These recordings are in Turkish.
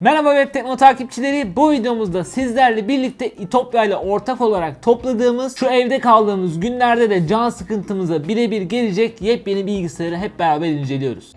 Merhaba Web Tekno takipçileri. Bu videomuzda sizlerle birlikte İtopya ile ortak olarak topladığımız şu evde kaldığımız günlerde de can sıkıntımıza birebir gelecek yepyeni bilgisayarı hep beraber inceliyoruz.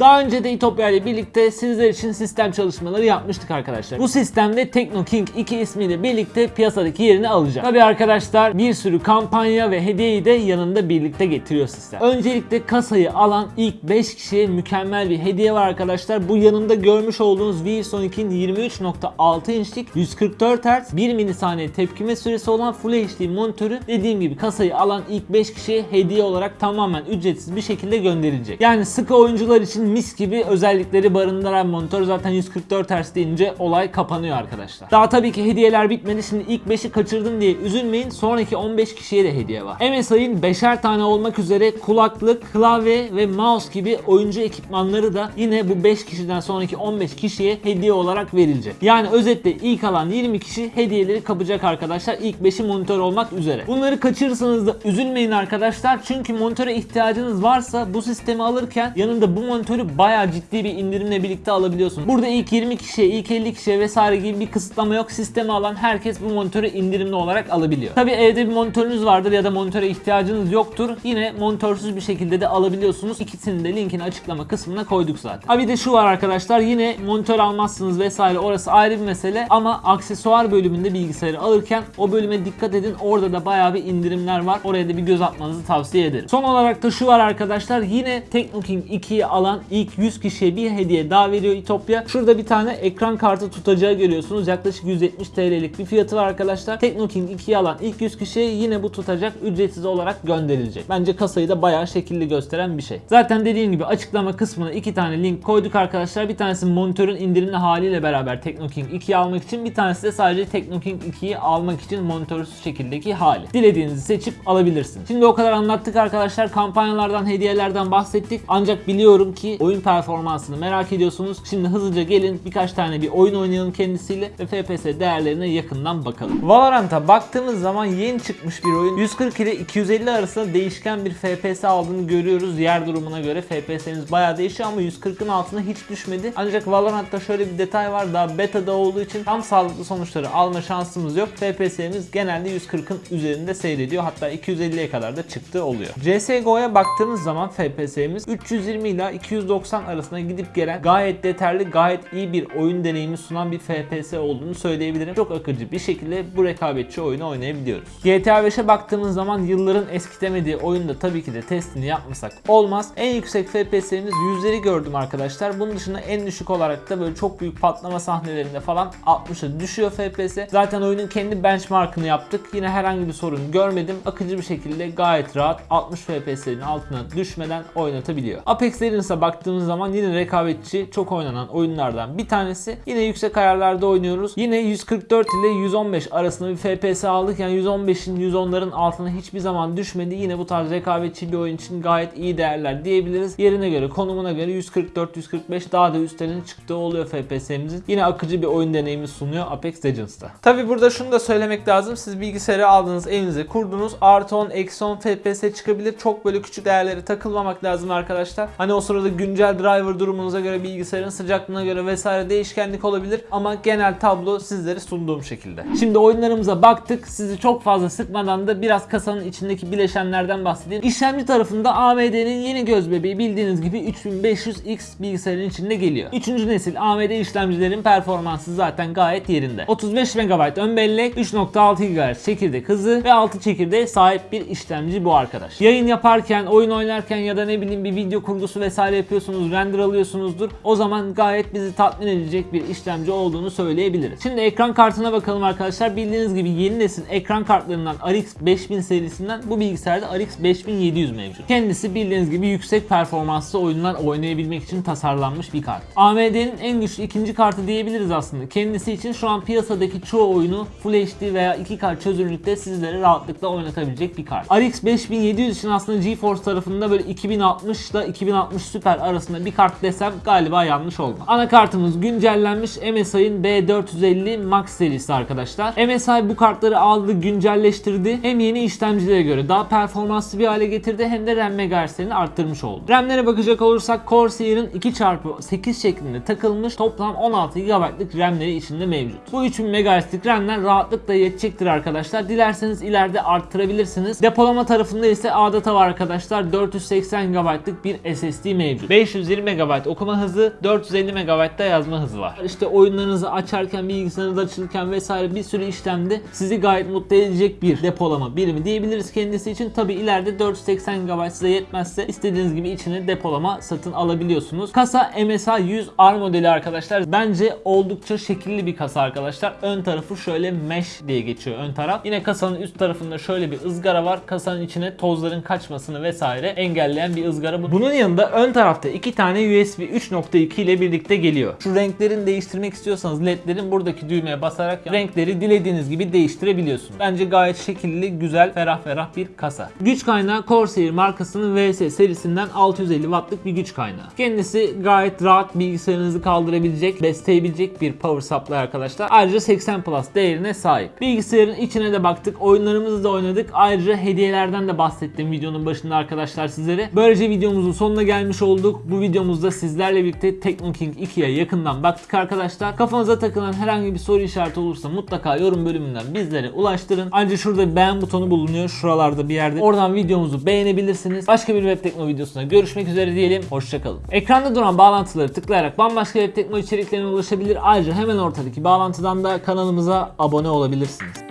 Daha önce de İtopya ile birlikte sizler için sistem çalışmaları yapmıştık arkadaşlar. Bu sistemde TeknoKing 2 ismiyle birlikte piyasadaki yerini alacak. Tabi arkadaşlar bir sürü kampanya ve hediyeyi de yanında birlikte getiriyor sistem. Öncelikle kasayı alan ilk 5 kişiye mükemmel bir hediye var arkadaşlar. Bu yanında görmüş olduğunuz ViewSonic'in 23.6 inçlik 144 Hz 1 milisaniye tepkime süresi olan Full HD monitörü dediğim gibi kasayı alan ilk 5 kişiye hediye olarak tamamen ücretsiz bir şekilde gönderilecek. Yani sıkı oyuncular için mis gibi özellikleri barındıran monitör zaten 144 Hz deyince olay kapanıyor arkadaşlar. Daha tabii ki hediyeler bitmedi. Şimdi ilk 5'i kaçırdım diye üzülmeyin. Sonraki 15 kişiye de hediye var. MSI'ın 5'er tane olmak üzere kulaklık, klavye ve mouse gibi oyuncu ekipmanları da yine bu 5 kişiden sonraki 15 kişiye hediye olarak verilecek. Yani özetle ilk alan 20 kişi hediyeleri kapacak arkadaşlar. İlk 5'i monitör olmak üzere. Bunları kaçırırsanız da üzülmeyin arkadaşlar. Çünkü monitöre ihtiyacınız varsa bu sistemi alırken yanında bu monitörü bayağı ciddi bir indirimle birlikte alabiliyorsunuz. Burada ilk 20 kişiye, ilk 50 kişiye vesaire gibi bir kısıtlama yok. Sistemi alan herkes bu monitörü indirimli olarak alabiliyor. Tabi evde bir monitörünüz vardır ya da monitöre ihtiyacınız yoktur. Yine monitörsüz bir şekilde de alabiliyorsunuz. İkisini de linkini açıklama kısmına koyduk zaten. Ha bir de şu var arkadaşlar yine monitör almazsınız vesaire orası ayrı bir mesele ama aksesuar bölümünde bilgisayarı alırken o bölüme dikkat edin. Orada da bayağı bir indirimler var. Oraya da bir göz atmanızı tavsiye ederim. Son olarak da şu var arkadaşlar yine TeknoKing 2'yi alan ilk 100 kişiye bir hediye daha veriyor İtopya. Şurada bir tane ekran kartı tutacağı görüyorsunuz. Yaklaşık 170 TL'lik bir fiyatı var arkadaşlar. TeknoKing 2'yi alan ilk 100 kişiye yine bu tutacak ücretsiz olarak gönderilecek. Bence kasayı da bayağı şekilli gösteren bir şey. Zaten dediğim gibi açıklama kısmına iki tane link koyduk arkadaşlar. Bir tanesi monitörün indirimli haliyle beraber TeknoKing 2'yi almak için bir tanesi de sadece TeknoKing 2'yi almak için monitörsüz şekildeki hali. Dilediğinizi seçip alabilirsiniz. Şimdi o kadar anlattık arkadaşlar. Kampanyalardan, hediyelerden bahsettik. Ancak biliyorum ki oyun performansını merak ediyorsunuz. Şimdi hızlıca gelin birkaç tane bir oyun oynayalım kendisiyle ve FPS değerlerine yakından bakalım. Valorant'a baktığımız zaman yeni çıkmış bir oyun. 140 ile 250 arasında değişken bir FPS aldığını görüyoruz. Yer durumuna göre FPS'imiz bayağı değişiyor ama 140'ın altına hiç düşmedi. Ancak Valorant'ta şöyle bir detay var. Daha beta'da olduğu için tam sağlıklı sonuçları alma şansımız yok. FPS'imiz genelde 140'ın üzerinde seyrediyor. Hatta 250'ye kadar da çıktığı oluyor. CSGO'ya baktığımız zaman FPS'imiz 320 ile 290 arasında gidip gelen gayet yeterli, gayet iyi bir oyun deneyimi sunan bir FPS olduğunu söyleyebilirim. Çok akıcı bir şekilde bu rekabetçi oyunu oynayabiliyoruz. GTA 5'e baktığımız zaman yılların eskitemediği oyunda tabii ki de testini yapmasak olmaz. En yüksek FPS'imiz yüzleri gördüm arkadaşlar. Bunun dışında en düşük olarak da böyle çok büyük patlama sahnelerinde falan 60'a düşüyor FPS. Zaten oyunun kendi benchmarkını yaptık. Yine herhangi bir sorun görmedim. Akıcı bir şekilde gayet rahat 60 FPS'lerin altına düşmeden oynatabiliyor. Apex Legends'a baktığımız zaman yine rekabetçi çok oynanan oyunlardan bir tanesi. Yine yüksek ayarlarda oynuyoruz. Yine 144 ile 115 arasında bir FPS aldık. Yani 115'in 110'ların altına hiçbir zaman düşmedi. Yine bu tarz rekabetçi bir oyun için gayet iyi değerler diyebiliriz. Yerine göre, konumuna göre 144-145 daha da üstlerin çıktığı oluyor FPS'imizin. Yine akıcı bir oyun deneyimi sunuyor Apex Legends'ta. Tabi burada şunu da söylemek lazım. Siz bilgisayarı aldınız, evinize kurdunuz. Artı 10, eksi 10 FPS çıkabilir. Çok böyle küçük değerlere takılmamak lazım arkadaşlar. Hani o sırada güncel driver durumunuza göre, bilgisayarın sıcaklığına göre vesaire değişkenlik olabilir. Ama genel tablo sizlere sunduğum şekilde. Şimdi oyunlarımıza baktık. Sizi çok fazla sıkmadan da biraz kasanın içindeki bileşenlerden bahsedeyim. İşlemci tarafında AMD'nin yeni göz bebeği bildiğiniz gibi 3500X bilgisayarın içinde geliyor. 3. nesil AMD işlemcilerin performansı zaten gayet yerinde. 35 MB ön bellek, 3.6 GHz çekirdek hızı ve 6 çekirdeğe sahip bir işlemci bu arkadaş. Yayın yaparken, oyun oynarken ya da ne bileyim bir video kurgusu vesaire yapıyorsunuz, render alıyorsunuzdur. O zaman gayet bizi tatmin edecek bir işlemci olduğunu söyleyebiliriz. Şimdi ekran kartına bakalım arkadaşlar. Bildiğiniz gibi yeni nesil ekran kartlarından RX 5000 serisinden bu bilgisayarda RX 5700 mevcut. Kendisi bildiğiniz gibi yüksek performanslı oyunlar oynayabilmek için tasarlanmış bir kart. AMD'nin en güçlü ikinci kartı diyebiliriz aslında. Kendisi için şu an piyasadaki çoğu oyunu Full HD veya 2K çözünürlükte sizlere rahatlıkla oynatabilecek bir kart. RX 5700 için aslında GeForce tarafında böyle 2060 ile 2060 Super vesaire arasında bir kart desem galiba yanlış olmaz. Anakartımız güncellenmiş MSI'ın B450 Max serisi arkadaşlar. MSI bu kartları aldı, güncelleştirdi. Hem yeni işlemcilere göre daha performanslı bir hale getirdi hem de RAM megahertzlerini arttırmış oldu. RAM'lere bakacak olursak Corsair'ın 2x8 şeklinde takılmış toplam 16 GB'lık RAM'leri içinde mevcut. Bu 3000 MHz'lik RAM'ler rahatlıkla yetecektir arkadaşlar. Dilerseniz ileride arttırabilirsiniz. Depolama tarafında ise ADATA var arkadaşlar. 480 GB'lık bir SSD mevcut. 520 MB okuma hızı, 450 MB da yazma hızı var. İşte oyunlarınızı açarken, bilgisayarınız açılırken vesaire bir sürü işlemde sizi gayet mutlu edecek bir depolama birimi diyebiliriz kendisi için. Tabi ileride 480 GB size yetmezse istediğiniz gibi içine depolama satın alabiliyorsunuz. Kasa MSI 100 R modeli arkadaşlar. Bence oldukça şekilli bir kasa arkadaşlar. Ön tarafı şöyle mesh diye geçiyor ön taraf. Yine kasanın üst tarafında şöyle bir ızgara var. Kasanın içine tozların kaçmasını vesaire engelleyen bir ızgara bu. Bunun yanında ön tarafta iki tane USB 3.2 ile birlikte geliyor. Şu renklerini değiştirmek istiyorsanız ledlerin buradaki düğmeye basarak renkleri dilediğiniz gibi değiştirebiliyorsunuz. Bence gayet şekilli, güzel, ferah ferah bir kasa. Güç kaynağı Corsair markasının VS serisinden 650 wattlık bir güç kaynağı. Kendisi gayet rahat bilgisayarınızı kaldırabilecek, besleyebilecek bir power supply arkadaşlar. Ayrıca 80 Plus değerine sahip. Bilgisayarın içine de baktık, oyunlarımızı da oynadık. Ayrıca hediyelerden de bahsettim videonun başında arkadaşlar sizlere. Böylece videomuzun sonuna gelmiş olduk. Bu videomuzda sizlerle birlikte Teknoking 2'ye yakından baktık arkadaşlar. Kafanıza takılan herhangi bir soru işareti olursa mutlaka yorum bölümünden bizlere ulaştırın. Ayrıca şurada beğen butonu bulunuyor şuralarda bir yerde. Oradan videomuzu beğenebilirsiniz. Başka bir web tekno videosunda görüşmek üzere diyelim. Hoşçakalın. Ekranda duran bağlantıları tıklayarak bambaşka web tekno içeriklerine ulaşabilir. Ayrıca hemen ortadaki bağlantıdan da kanalımıza abone olabilirsiniz.